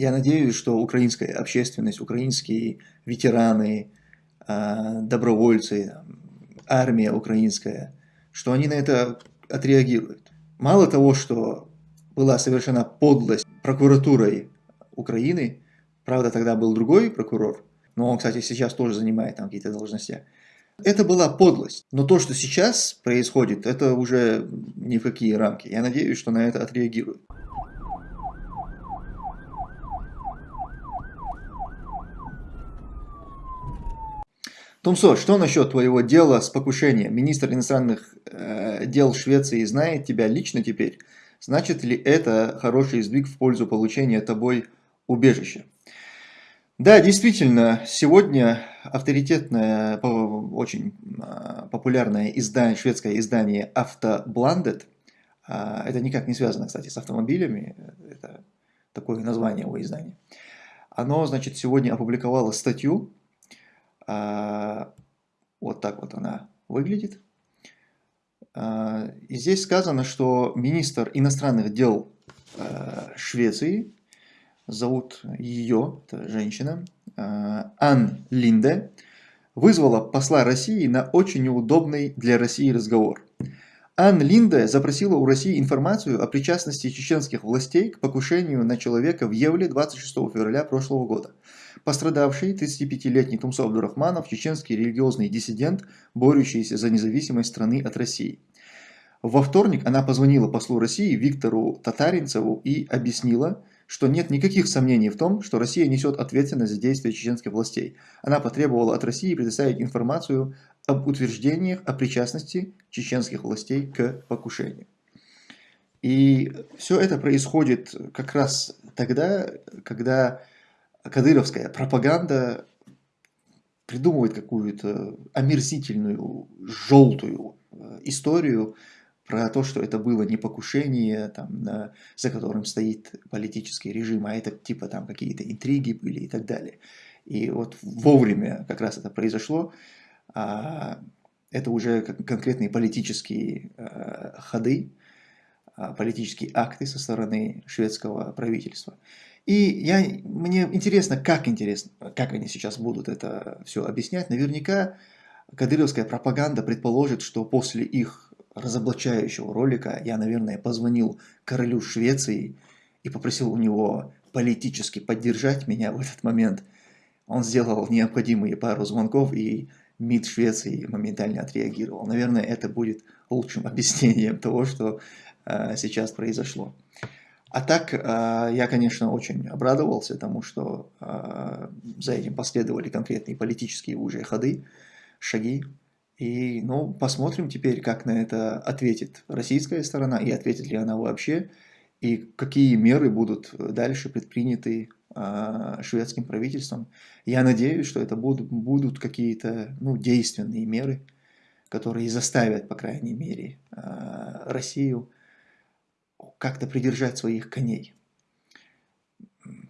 Я надеюсь, что украинская общественность, украинские ветераны, а, добровольцы, армия украинская, что они на это отреагируют. Мало того, что была совершена подлость прокуратурой Украины, правда тогда был другой прокурор, но он, кстати, сейчас тоже занимает там какие-то должности. Это была подлость. Но то, что сейчас происходит, это уже ни в какие рамки. Я надеюсь, что на это отреагируют. Томсо, что насчет твоего дела с покушением? Министр иностранных э, дел Швеции знает тебя лично теперь. Значит ли это хороший сдвиг в пользу получения тобой убежища? Да, действительно, сегодня авторитетное, очень а, популярное издание, шведское издание Автобландет, а, это никак не связано, кстати, с автомобилями, это такое название у издания, оно, значит, сегодня опубликовало статью, вот так вот она выглядит, и здесь сказано, что министр иностранных дел Швеции зовут ее, это женщина, а, Ан Линде, вызвала посла России на очень неудобный для России разговор. Ан Линде запросила у России информацию о причастности чеченских властей к покушению на человека в Евле 26 февраля прошлого года. Пострадавший, 35-летний Тумсо Абдурахманов, чеченский религиозный диссидент, борющийся за независимость страны от России. Во вторник она позвонила послу России Виктору Татаринцеву и объяснила, что нет никаких сомнений в том, что Россия несет ответственность за действия чеченских властей. Она потребовала от России предоставить информацию об утверждениях о причастности чеченских властей к покушению. И все это происходит как раз тогда, когда кадыровская пропаганда придумывает какую-то омерзительную, желтую э, историю про то, что это было не покушение, там, на, за которым стоит политический режим, а это типа там какие-то интриги были и так далее. И вот вовремя как раз это произошло. А, это уже конкретные политические а, ходы, а, политические акты со стороны шведского правительства. И я, мне интересно, как интересно, как они сейчас будут это все объяснять. Наверняка кадыровская пропаганда предположит, что после их разоблачающего ролика я, наверное, позвонил королю Швеции и попросил у него политически поддержать меня в этот момент. Он сделал необходимые пару звонков, и МИД Швеции моментально отреагировал. Наверное, это будет лучшим объяснением того, что э, сейчас произошло. А так, э, я, конечно, очень обрадовался тому, что э, за этим последовали конкретные политические уже ходы, шаги. И, ну, посмотрим теперь, как на это ответит российская сторона, и ответит ли она вообще, и какие меры будут дальше предприняты э, шведским правительством. Я надеюсь, что это будут, будут какие-то ну, действенные меры, которые заставят, по крайней мере, Россию как-то придержать своих коней.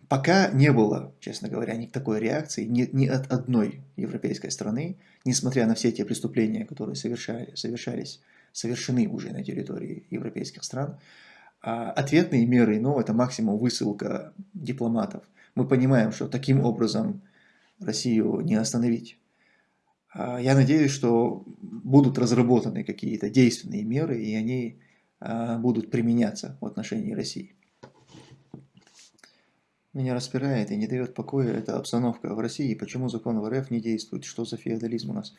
Пока не было, честно говоря, ни такой реакции ни, ни от одной европейской страны, несмотря на все те преступления, которые совершали, совершались, совершены уже на территории европейских стран. А ответные меры, ну, это максимум высылка дипломатов. Мы понимаем, что таким образом Россию не остановить. А я надеюсь, что будут разработаны какие-то действенные меры, и они будут применяться в отношении России. Меня распирает и не дает покоя эта обстановка в России, почему закон в РФ не действует, что за феодализм у нас.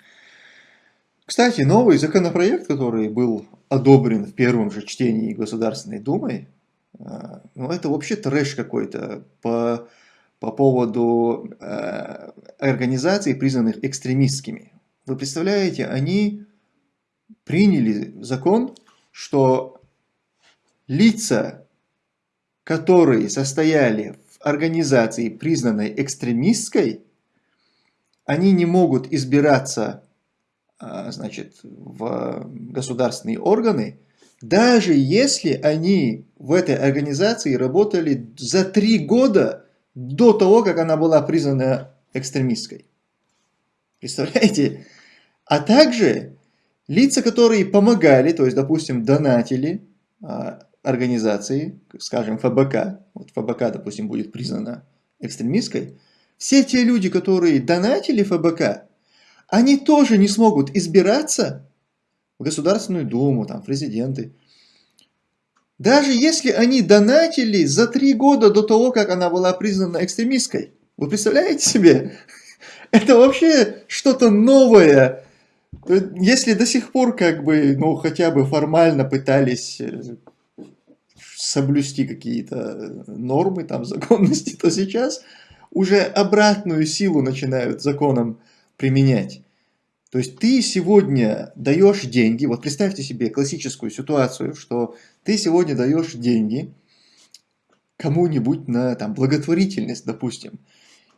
Кстати, новый законопроект, который был одобрен в первом же чтении Государственной Думой, э, ну это вообще трэш какой-то по, по поводу э, организаций, признанных экстремистскими. Вы представляете, они приняли закон, что лица, которые состояли организации, признанной экстремистской, они не могут избираться а, значит, в государственные органы, даже если они в этой организации работали за три года до того, как она была признана экстремистской. Представляете? А также лица, которые помогали, то есть, допустим, донатили а, организации, скажем, ФБК, вот ФБК, допустим, будет признана экстремистской, все те люди, которые донатили ФБК, они тоже не смогут избираться в Государственную Думу, там, президенты. Даже если они донатили за три года до того, как она была признана экстремистской. Вы представляете себе? Это вообще что-то новое. Если до сих пор как бы, ну, хотя бы формально пытались э, соблюсти какие-то нормы, там, законности, то сейчас уже обратную силу начинают законом применять. То есть ты сегодня даешь деньги, вот представьте себе классическую ситуацию, что ты сегодня даешь деньги кому-нибудь на там, благотворительность, допустим.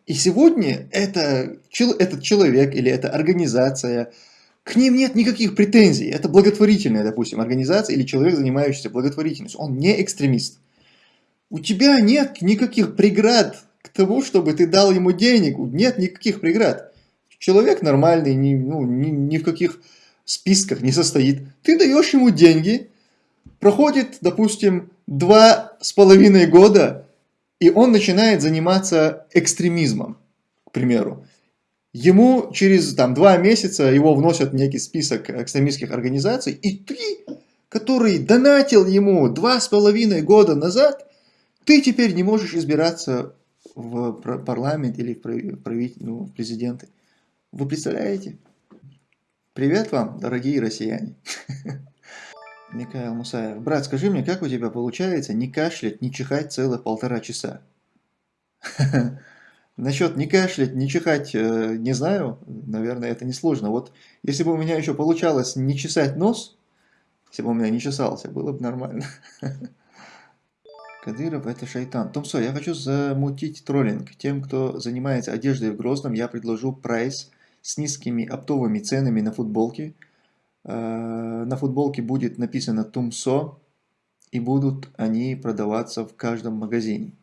И сегодня это, этот человек или эта организация, к ним нет никаких претензий. Это благотворительная, допустим, организация или человек, занимающийся благотворительностью. Он не экстремист. У тебя нет никаких преград к тому, чтобы ты дал ему денег. Нет никаких преград. Человек нормальный, ни, ну, ни, ни в каких списках не состоит. Ты даешь ему деньги, проходит, допустим, два с половиной года, и он начинает заниматься экстремизмом, к примеру. Ему через там, два месяца его вносят в некий список экстремистских организаций, и ты, который донатил ему два с половиной года назад, ты теперь не можешь избираться в парламент или в, правитель, ну, президенты. Вы представляете? Привет вам, дорогие россияне. Михаил Мусаев. Брат, скажи мне, как у тебя получается не кашлять, не чихать целых полтора часа? Насчет не кашлять, не чихать, э, не знаю, наверное, это несложно. Вот если бы у меня еще получалось не чесать нос, если бы у меня не чесался, было бы нормально. Кадыров это шайтан. Томсо, я хочу замутить троллинг. Тем, кто занимается одеждой в Грозном, я предложу прайс с низкими оптовыми ценами на футболки. Э, на футболке будет написано Тумсо, и будут они продаваться в каждом магазине.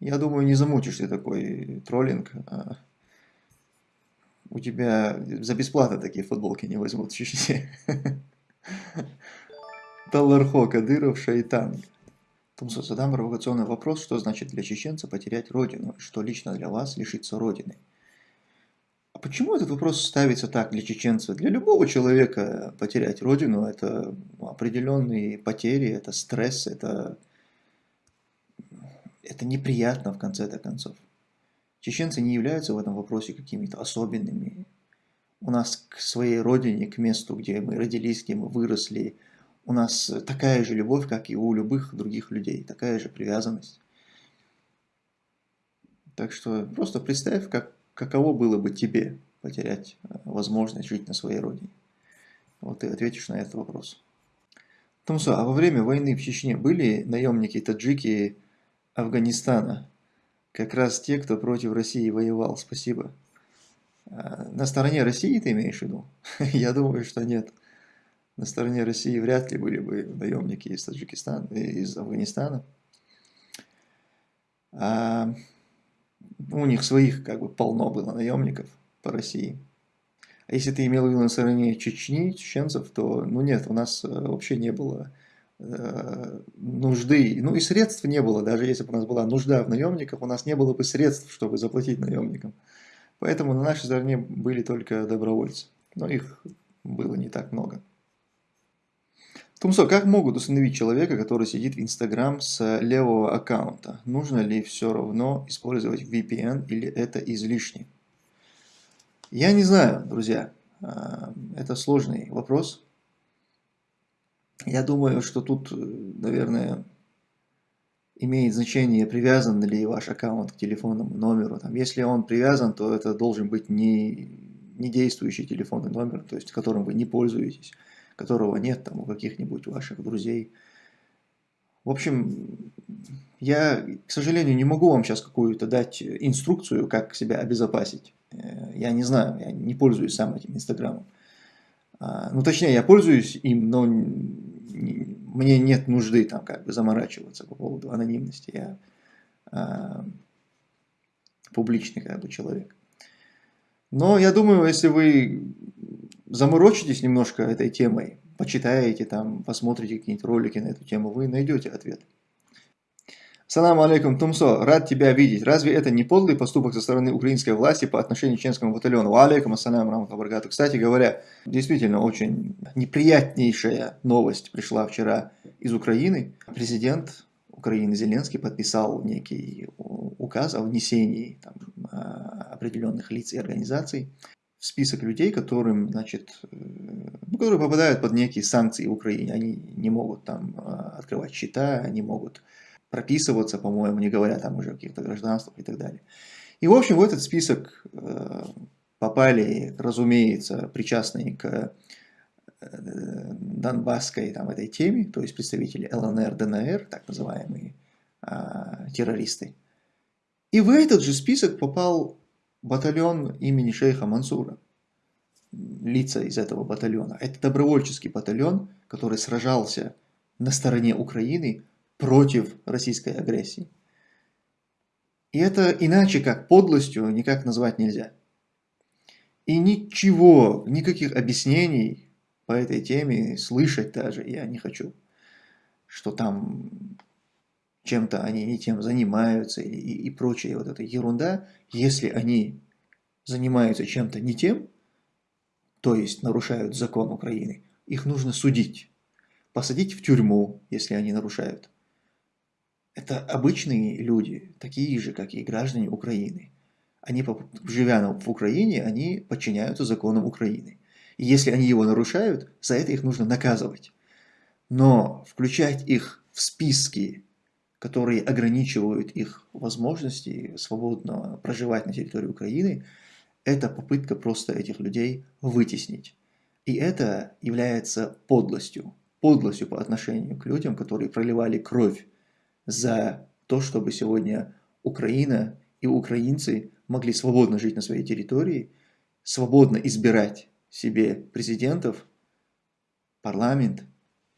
Я думаю, не замутишь ты такой троллинг. А у тебя за бесплатно такие футболки не возьмут в. Талархо, Кадыров, Шайтан. Тумсо, задам провокационный вопрос, что значит для чеченца потерять родину, что лично для вас лишиться родины. А почему этот вопрос ставится так для чеченца? Для любого человека потерять родину – это определенные потери, это стресс, это это неприятно в конце-то концов. Чеченцы не являются в этом вопросе какими-то особенными. У нас к своей родине, к месту, где мы родились, где мы выросли, у нас такая же любовь, как и у любых других людей, такая же привязанность. Так что просто представь, как, каково было бы тебе потерять э, возможность жить на своей родине. Вот ты ответишь на этот вопрос. Томсо, а во время войны в Чечне были наемники-таджики Афганистана. Как раз те, кто против России воевал. Спасибо. А, на стороне России ты имеешь в виду? Я думаю, что нет. На стороне России вряд ли были бы наемники из Таджикистана, из Афганистана. А у них своих как бы полно было наемников по России. А если ты имел в виду на стороне Чечни, чеченцев, то ну нет, у нас э, вообще не было нужды, ну и средств не было, даже если бы у нас была нужда в наемниках, у нас не было бы средств, чтобы заплатить наемникам. Поэтому на нашей стороне были только добровольцы, но их было не так много. Тумсо, как могут установить человека, который сидит в Инстаграм с левого аккаунта? Нужно ли все равно использовать VPN или это излишне? Я не знаю, друзья. А, это сложный вопрос. Я думаю, что тут, э, наверное, имеет значение, привязан ли ваш аккаунт к телефонному номеру. Там, если он привязан, то это должен быть не, не действующий телефонный номер, то есть которым вы не пользуетесь, которого нет там у каких-нибудь ваших друзей. В общем, я, к сожалению, не могу вам сейчас какую-то дать инструкцию, как себя обезопасить. Э, я не знаю, я не пользуюсь сам этим Инстаграмом. А, ну, точнее, я пользуюсь им, но мне нет нужды там как бы заморачиваться по поводу анонимности. Я а, публичный как бы человек. Но я думаю, если вы заморочитесь немножко этой темой, почитаете, там, посмотрите какие-нибудь ролики на эту тему, вы найдете ответ. Салам алейкум, Тумсо, рад тебя видеть. Разве это не подлый поступок со стороны украинской власти по отношению к чеченскому батальону? Алейкум, ассалям, раматабаргату. Кстати говоря, действительно очень неприятнейшая новость пришла вчера из Украины. Президент Украины Зеленский подписал некий указ о внесении там, а, определенных лиц и организаций в список людей, которым, значит, э, ну, которые попадают под некие санкции в Украине. Они не могут там а, открывать счета, они могут прописываться, по-моему, не говоря там уже о каких-то гражданствах и так далее. И, в общем, в этот список э, попали, разумеется, причастные к э, донбасской там, этой теме, то есть представители ЛНР, ДНР, так называемые а, террористы. И в этот же список попал батальон имени шейха Мансура, лица из этого батальона. Это добровольческий батальон, который сражался на стороне Украины против российской агрессии. И это иначе как подлостью никак назвать нельзя. И ничего, никаких объяснений по этой теме слышать даже я не хочу. Что там чем-то они не тем занимаются и, и, и прочая вот эта ерунда. Если они занимаются чем-то не тем, то есть нарушают закон Украины, их нужно судить, посадить в тюрьму, если они нарушают. Это обычные люди, такие же, как и граждане Украины. Они, живя в Украине, они подчиняются законам Украины. И если они его нарушают, за это их нужно наказывать. Но включать их в списки, которые ограничивают их возможности свободно проживать на территории Украины, это попытка просто этих людей вытеснить. И это является подлостью. Подлостью по отношению к людям, которые проливали кровь за то, чтобы сегодня Украина и украинцы могли свободно жить на своей территории, свободно избирать себе президентов, парламент,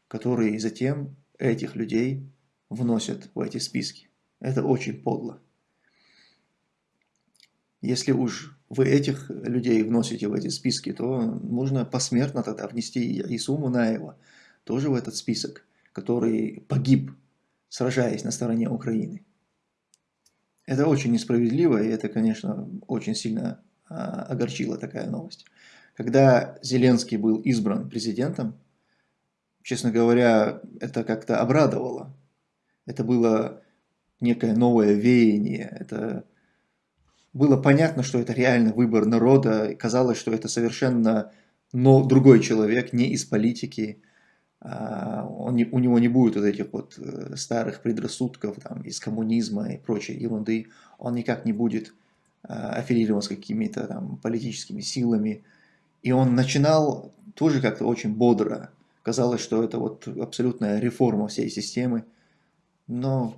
которые затем этих людей вносят в эти списки. Это очень подло. Если уж вы этих людей вносите в эти списки, то можно посмертно тогда внести и Ису Мунаева тоже в этот список, который погиб сражаясь на стороне Украины. Это очень несправедливо, и это, конечно, очень сильно а, огорчила такая новость. Когда Зеленский был избран президентом, честно говоря, это как-то обрадовало. Это было некое новое веяние, это было понятно, что это реально выбор народа, казалось, что это совершенно но другой человек, не из политики, он не, у него не будет вот этих вот э, старых предрассудков там, из коммунизма и прочей ерунды, он никак не будет а, аффилирован с какими-то там политическими силами. И он начинал тоже как-то очень бодро. Казалось, что это вот абсолютная реформа всей системы. Но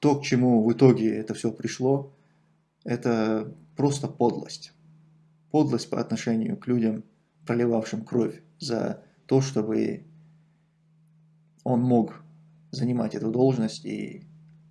то, к чему в итоге это все пришло, это просто подлость. Подлость по отношению к людям, проливавшим кровь за то, чтобы он мог занимать эту должность и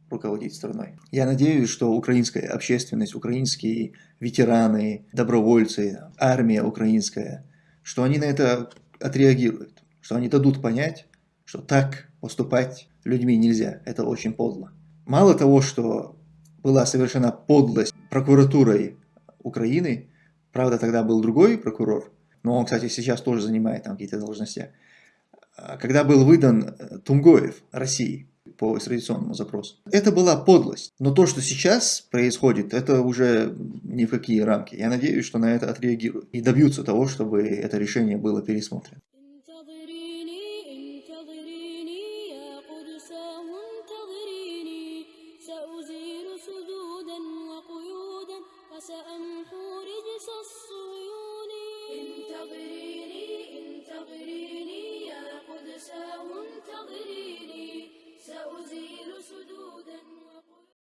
руководить страной. Я надеюсь, что украинская общественность, украинские ветераны, добровольцы, армия украинская, что они на это отреагируют, что они дадут понять, что так поступать людьми нельзя, это очень подло. Мало того, что была совершена подлость прокуратурой Украины, правда тогда был другой прокурор, но он, кстати, сейчас тоже занимает там какие-то должности, когда был выдан э, Тумгоев России по экстрадиционному запросу. Это была подлость. Но то, что сейчас происходит, это уже ни в какие рамки. Я надеюсь, что на это отреагируют и добьются того, чтобы это решение было пересмотрено.